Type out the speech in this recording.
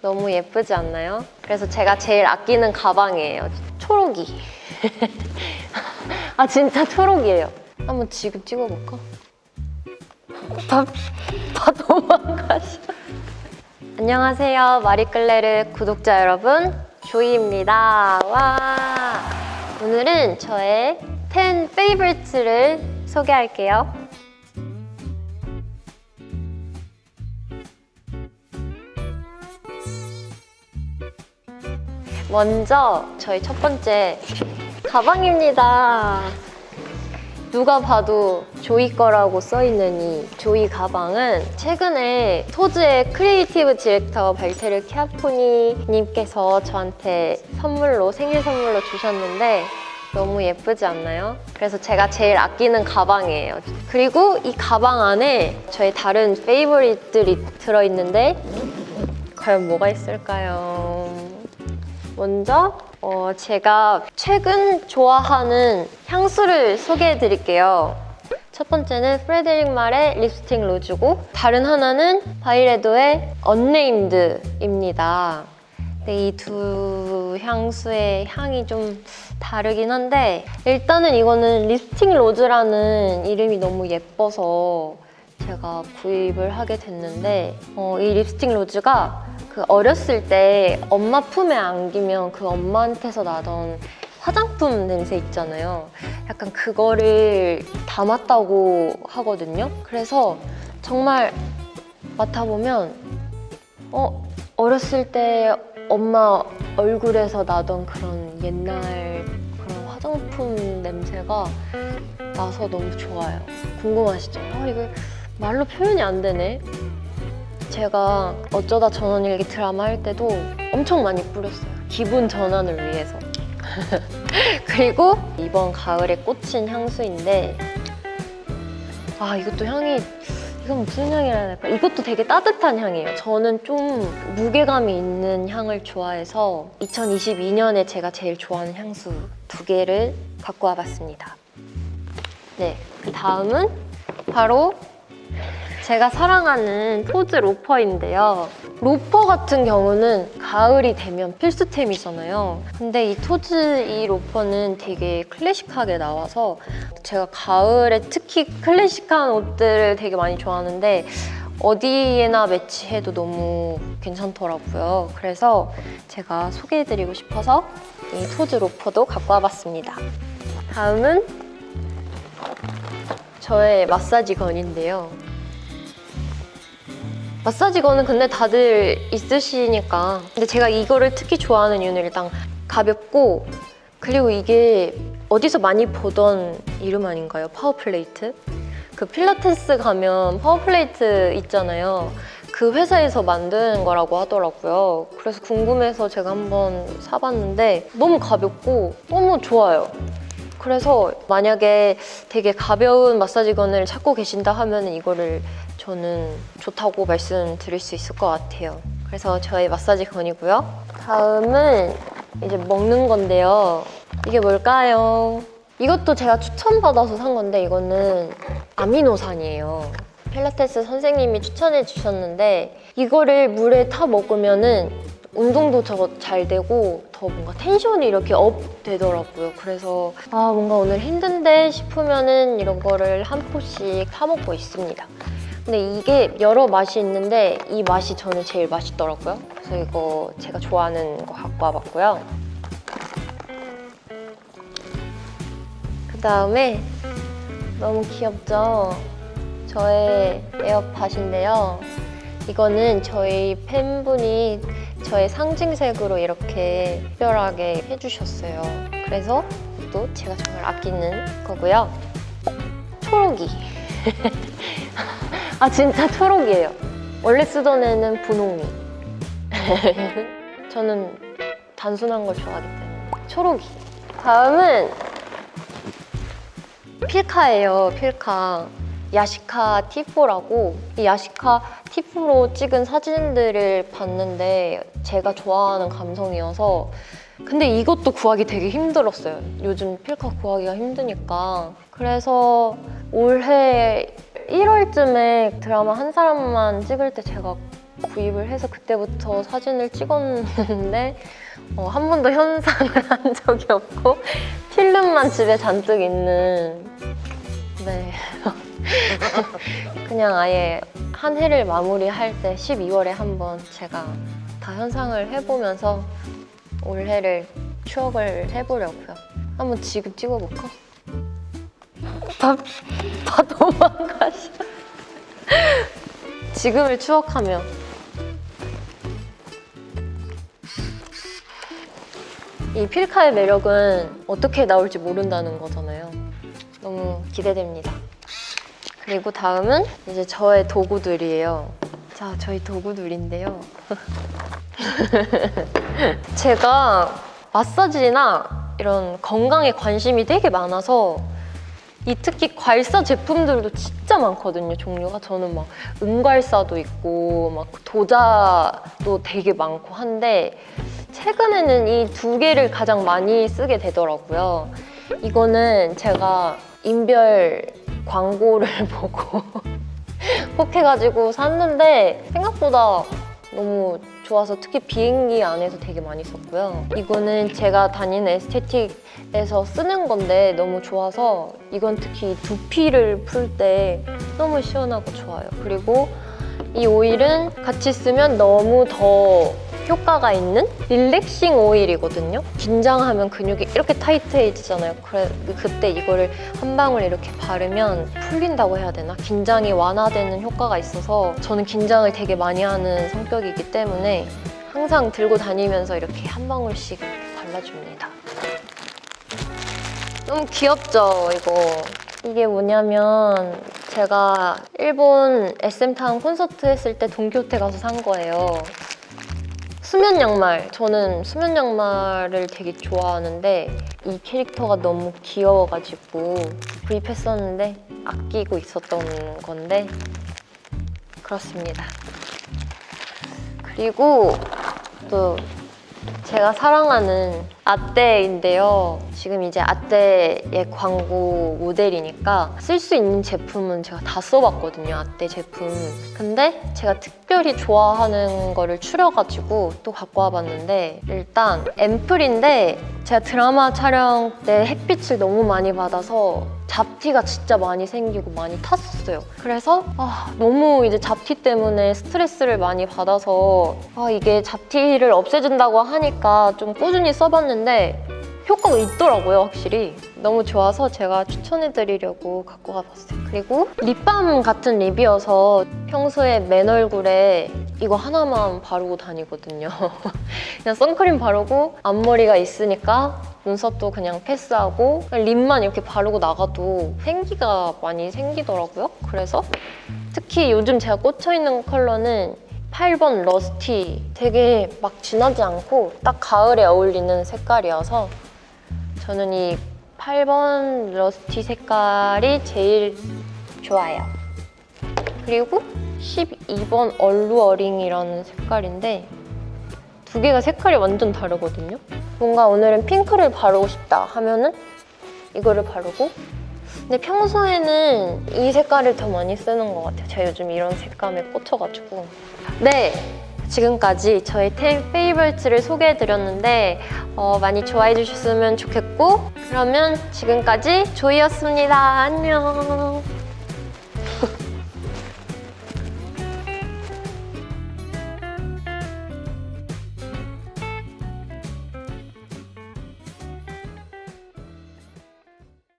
너무 예쁘지 않나요? 그래서 제가 제일 아끼는 가방이에요. 초록이. 아 진짜 초록이에요. 한번 지금 찍어볼까? 다, 다 도망가셔. 안녕하세요. 마리끌레르 구독자 여러분. 조이입니다. 와. 오늘은 저의 10 페이버리트를 소개할게요. 먼저 저희 첫 번째 가방입니다. 누가 봐도 조이 거라고 써있는 이 조이 가방은 최근에 토즈의 creative director 발테르 키아포니 님께서 저한테 선물로 생일 선물로 주셨는데 너무 예쁘지 않나요? 그래서 제가 제일 아끼는 가방이에요. 그리고 이 가방 안에 저의 다른 favorite들이 들어있는데 과연 뭐가 있을까요? 먼저 어, 제가 최근 좋아하는 향수를 소개해 드릴게요. 첫 번째는 프레데릭 말의 Lipstick Rose고 다른 하나는 바이레도의 Unnamed입니다. 이두 향수의 향이 좀 다르긴 한데 일단은 이거는 Lipstick Rose라는 이름이 너무 예뻐서 제가 구입을 하게 됐는데 어, 이 립스틱 로즈가 그 어렸을 때 엄마 품에 안기면 그 엄마한테서 나던 화장품 냄새 있잖아요. 약간 그거를 담았다고 하거든요. 그래서 정말 맡아보면 어 어렸을 때 엄마 얼굴에서 나던 그런 옛날 그런 화장품 냄새가 나서 너무 좋아요. 궁금하시죠? 아 이거 말로 표현이 안 되네. 제가 어쩌다 전원일기 드라마 할 때도 엄청 많이 뿌렸어요. 기분 전환을 위해서. 그리고 이번 가을에 꽂힌 향수인데 아 이것도 향이 이건 무슨 향이라 해야 될까? 이것도 되게 따뜻한 향이에요. 저는 좀 무게감이 있는 향을 좋아해서 2022년에 제가 제일 좋아하는 향수 두 개를 갖고 와봤습니다. 네, 그 다음은 바로 제가 사랑하는 토즈 로퍼인데요. 로퍼 같은 경우는 가을이 되면 필수템이잖아요. 근데 이 토즈 이 로퍼는 되게 클래식하게 나와서 제가 가을에 특히 클래식한 옷들을 되게 많이 좋아하는데 어디에나 매치해도 너무 괜찮더라고요. 그래서 제가 소개해드리고 싶어서 이 토즈 로퍼도 갖고 와봤습니다. 다음은 저의 마사지 gun인데요. 마사지 gun은 근데 다들 있으시니까 근데 제가 이거를 특히 좋아하는 이유는 일단 가볍고 그리고 이게 어디서 많이 보던 이름 아닌가요? 파워플레이트? 그 필라테스 가면 파워플레이트 있잖아요 그 회사에서 만든 거라고 하더라고요 그래서 궁금해서 제가 한번 사봤는데 너무 가볍고 너무 좋아요 그래서 만약에 되게 가벼운 마사지건을 찾고 계신다 하면 이거를 저는 좋다고 말씀드릴 수 있을 것 같아요. 그래서 저의 마사지 건이고요. 다음은 이제 먹는 건데요. 이게 뭘까요? 이것도 제가 추천받아서 산 건데 이거는 아미노산이에요. 필라테스 선생님이 추천해 주셨는데 이거를 물에 타 먹으면 은 운동도 더잘 되고 더 뭔가 텐션이 이렇게 up 되더라고요. 그래서 아 뭔가 오늘 힘든데 싶으면 은 이런 거를 한 포씩 타 먹고 있습니다. 근데 이게 여러 맛이 있는데 이 맛이 저는 제일 맛있더라고요. 그래서 이거 제가 좋아하는 거 갖고 와봤고요. 그 다음에 너무 귀엽죠? 저의 에어팟인데요. 이거는 저희 팬분이 저의 상징색으로 이렇게 특별하게 해주셨어요. 그래서 또 제가 정말 아끼는 거고요. 초록이. 아 진짜 초록이에요. 원래 쓰던 애는 분홍이. 저는 단순한 걸 좋아하기 때문에 초록이. 다음은 필카예요, 필카. 야시카 T4라고 이 야시카 T4로 찍은 사진들을 봤는데 제가 좋아하는 감성이어서 근데 이것도 구하기 되게 힘들었어요. 요즘 필카 구하기가 힘드니까. 그래서 올해 1월쯤에 드라마 한 사람만 찍을 때 제가 구입을 해서 그때부터 사진을 찍었는데 어, 한 번도 현상을 한 적이 없고 필름만 집에 잔뜩 있는 네 그냥 아예 한 해를 마무리할 때 12월에 한번 제가 다 현상을 해보면서 올해를 추억을 해보려고요. 한번 지금 찍어볼까? 다, 다 도망가셔. 지금을 추억하며 이 필카의 매력은 어떻게 나올지 모른다는 거잖아요. 너무 기대됩니다. 그리고 다음은 이제 저의 도구들이에요. 자, 저희 도구들인데요. 제가 마사지나 이런 건강에 관심이 되게 많아서 이 특히 괄사 제품들도 진짜 많거든요 종류가 저는 막 은괄사도 있고 막 도자도 되게 많고 한데 최근에는 이 두 개를 가장 많이 쓰게 되더라고요 이거는 제가 인별 광고를 보고 꼭 해가지고 샀는데 생각보다 너무 좋아서 특히 비행기 안에서 되게 많이 썼고요. 이거는 제가 다니는 에스테틱에서 쓰는 건데 너무 좋아서 이건 특히 두피를 풀 때 너무 시원하고 좋아요. 그리고 이 오일은 같이 쓰면 너무 더 효과가 있는 릴렉싱 오일이거든요. 긴장하면 근육이 이렇게 타이트해지잖아요. 그래, 그때 이거를 한 방울 이렇게 바르면 풀린다고 해야 되나? 긴장이 완화되는 효과가 있어서 저는 긴장을 되게 많이 하는 성격이기 때문에 항상 들고 다니면서 이렇게 한 방울씩 발라줍니다. 너무 귀엽죠, 이거? 이게 뭐냐면 제가 일본 SM타운 콘서트 했을 때 동키호테 가서 산 거예요. 수면 양말. 저는 수면 양말을 되게 좋아하는데 이 캐릭터가 너무 귀여워가지고 구입했었는데 아끼고 있었던 건데 그렇습니다. 그리고 또 제가 사랑하는 아떼인데요. 지금 이제 아떼의 광고 모델이니까 쓸 수 있는 제품은 제가 다 써봤거든요. 아떼 제품. 근데 제가 특별히 좋아하는 거를 추려가지고 또 갖고 와봤는데 일단 앰플인데 제가 드라마 촬영 때 햇빛을 너무 많이 받아서 잡티가 진짜 많이 생기고 많이 탔었어요. 그래서 아, 너무 이제 잡티 때문에 스트레스를 많이 받아서 아, 이게 잡티를 없애준다고 하니까 좀 꾸준히 써봤는데 효과가 있더라고요, 확실히. 너무 좋아서 제가 추천해드리려고 갖고 가봤어요. 그리고 립밤 같은 립이어서 평소에 맨 얼굴에 이거 하나만 바르고 다니거든요. 그냥 선크림 바르고 앞머리가 있으니까 눈썹도 그냥 패스하고 그냥 립만 이렇게 바르고 나가도 생기가 많이 생기더라고요. 그래서 특히 요즘 제가 꽂혀있는 컬러는 8번 Rusty 되게 막 진하지 않고 딱 가을에 어울리는 색깔이어서 저는 이 8번 Rusty 색깔이 제일 좋아요. 그리고 12번 Alluring이라는 색깔인데 두 개가 색깔이 완전 다르거든요. 뭔가 오늘은 핑크를 바르고 싶다 하면은 이거를 바르고 근데 평소에는 이 색깔을 더 많이 쓰는 것 같아요. 제가 요즘 이런 색감에 꽂혀가지고 네! 지금까지 저희 템 페이버리트를 소개해드렸는데 어, 많이 좋아해 주셨으면 좋겠고 그러면 지금까지 조이였습니다. 안녕